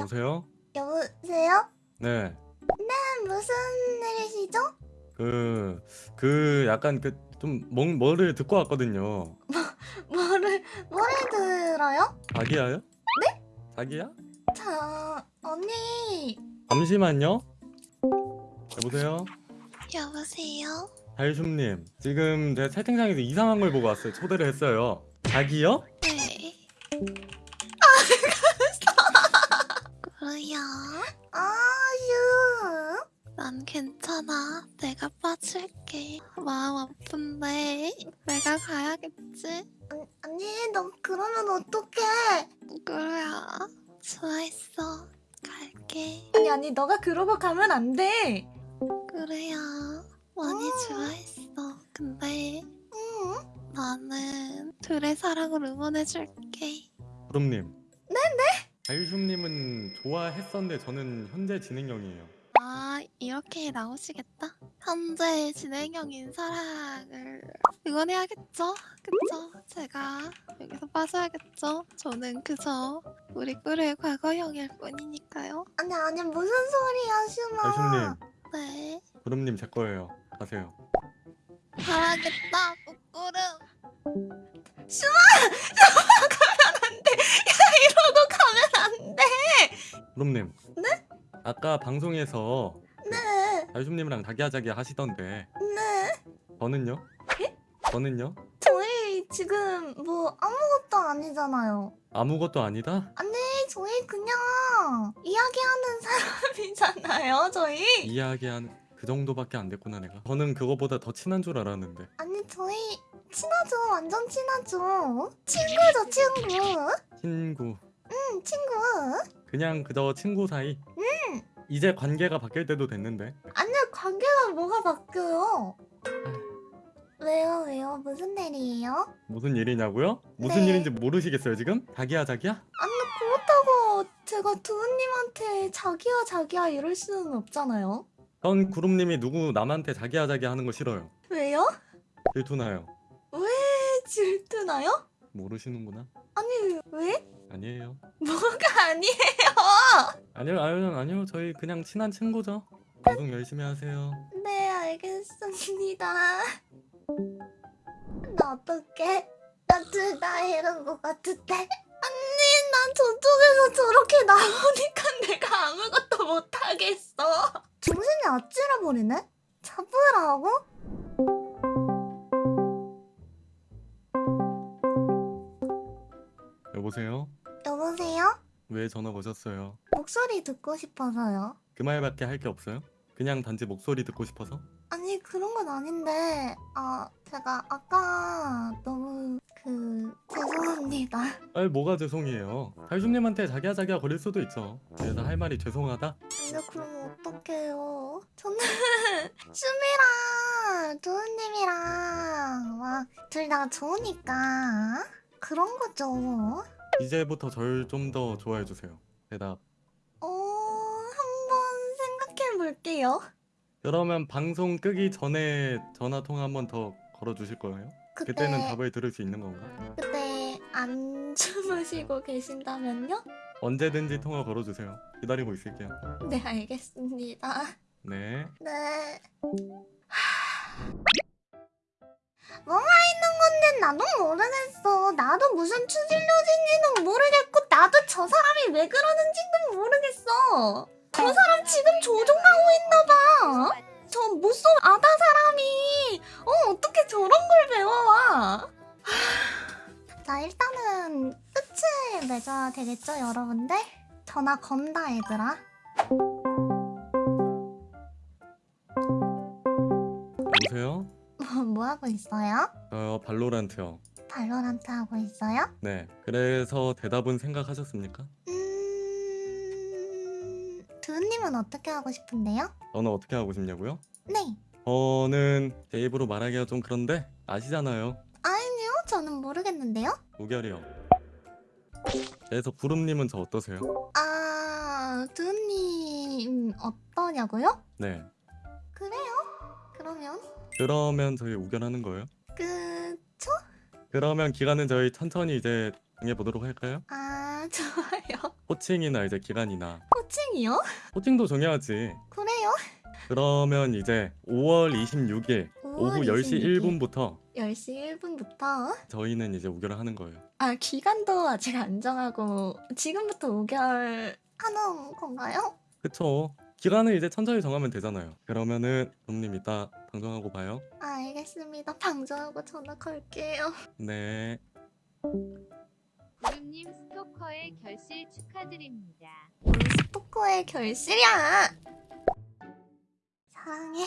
여보세요? 여보세요? 네. 무슨 일이시죠? 그, 그, 약간 그, 좀, 뭐, 뭐를 듣고 왔거든요. 뭐를 뭐를 들어요? 자기야요? 네? 자기야? 자 언니 잠시만요. 여보세요? 여보세요? 달숨님, 지금 제 채팅창에서 이상한 걸 보고 왔어요. 초대를 했어요. 자기요? 네. 뭐야? 아유 난 괜찮아. 내가 빠질게. 마음 아픈데 내가 가야겠지? 아니, 아니 너 그러면 어떡해 그래야 좋아했어. 갈게. 아니 아니 너가 그러고 가면 안돼 그래야 많이 음. 좋아했어. 근데 응? 나는 둘의 사랑을 응원해줄게. 구름님. 네네? 달숨님은 좋아했었는데 저는 현재 진행형이에요. 아 이렇게 나오시겠다? 현재 진행형인 사랑을 응원해야겠죠? 그쵸? 제가 여기서 빠져야겠죠? 저는 그저 우리 꿀의 과거형일 뿐이니까요 아니 아니 무슨 소리야 슈마 달숨님, 네 구름님 제 거예요. 가세요. 가야겠다 꾸꾸름 이러고 가면 안돼 구름님. 네? 아까 방송에서 네 달숨님이랑 자기야자기 하시던데 네. 저는요? 저는요? 저희 지금 뭐 아무것도 아니잖아요 아무것도 아니다? 아니 저희 그냥 이야기하는 사람이잖아요 저희 이야기한 그 정도밖에 안 됐구나 내가. 저는 그거보다 더 친한 줄 알았는데. 아니 저희 친하죠 완전 친하죠 친구죠 친구 친구. 응 친구 그냥 그저 친구 사이. 이제 관계가 바뀔 때도 됐는데. 아니 관계가 뭐가 바뀌어요 왜요 왜요 무슨 일이에요 무슨 일이냐고요? 무슨 네. 일인지 모르시겠어요 지금? 자기야 자기야? 아니 그렇다고 제가 두우님한테 자기야 자기야 이럴 수는 없잖아요 전 구름님이 누구 남한테 자기야 자기야 하는 거 싫어요. 왜요 질투나요. 왜 질투나요 모르시는구나. 아니 왜 아니에요. 뭐가 아니에요 아니요 아니요 아니요 저희 그냥 친한 친구죠. 방송 열심히 하세요. 네 알겠습니다 나 어떡해 나둘다 이런 거 같은데 아니 난 저쪽에서 저렇게 나오니까 내가 아무것도 못하겠어 정신이 아찔해 버리네 잡으라고? 여보세요? 여보세요? 왜 전화 거셨어요? 목소리 듣고 싶어서요 그 말밖에 할 게 없어요? 그냥 단지 목소리 듣고 싶어서? 아니 그런 건 아닌데 아 제가 아까 너무 그 죄송합니다 아니 뭐가 죄송해요. 달수님한테 자기야 자기야 거릴 수도 있죠. 그래서 할 말이 죄송하다? 근데 그럼 어떡해요 저는 슈미랑 도우님이랑 막 둘 다 좋으니까 그런 거죠 이제부터 절 좀 더 좋아해 주세요. 대답. 어 한번 생각해 볼게요 그러면 방송 끄기 전에 전화 통화 한 번 더 걸어 주실 거예요? 그때 그때는 답을 들을 수 있는 건가? 그때 안 주무시고 계신다면요? 언제든지 통화 걸어 주세요. 기다리고 있을게요. 네 알겠습니다 네. 네. 뭐가 있는 건데 나도 모르겠어. 나도 무슨 추진료진지는 모르겠고 나도 저 사람이 왜 그러는지도 모르겠어. 저 사람 지금 조종하고 있나봐. 저 무슨 아다 사람이 어 어떻게 저런 걸 배워와? 자 일단은 끝을 맺어야 되겠죠 여러분들? 전화 건다 얘들아. 여보세요? 뭐, 뭐 하고 있어요? 저 발로란트요. 발로란트 하고 있어요? 네. 그래서 대답은 생각하셨습니까? 음... 두우님은 어떻게 하고 싶은데요? 저는 어떻게 하고 싶냐고요? 네. 저는 제 입으로 말하기가 좀 그런데 아시잖아요. 아니요, 저는 모르겠는데요. 우결이요. 그래서 구름님은 저 어떠세요? 아, 두우님 어떠냐고요? 네. 그래요? 그러면 그러면 저희 우결하는 거예요? 그쵸? 그러면 기간은 저희 천천히 이제 정해보도록 할까요? 아, 좋아요. 호칭이나 이제 기간이나 호칭이요? 호칭도 정해야지. 그래요? 그러면 이제 5월 26일 오후 10시 1분부터 10시 1분부터 저희는 이제 우결을 하는 거예요. 아 기간도 아직 안 정하고 지금부터 5개월 하는 건가요? 그쵸? 기간을 이제 천천히 정하면 되잖아요. 그러면은 돔님 이따 방송하고 봐요. 아, 알겠습니다. 방송하고 전화 걸게요. 네. 구름님 스토커의 결실 축하드립니다. 스토커의 결실이야. 사랑해.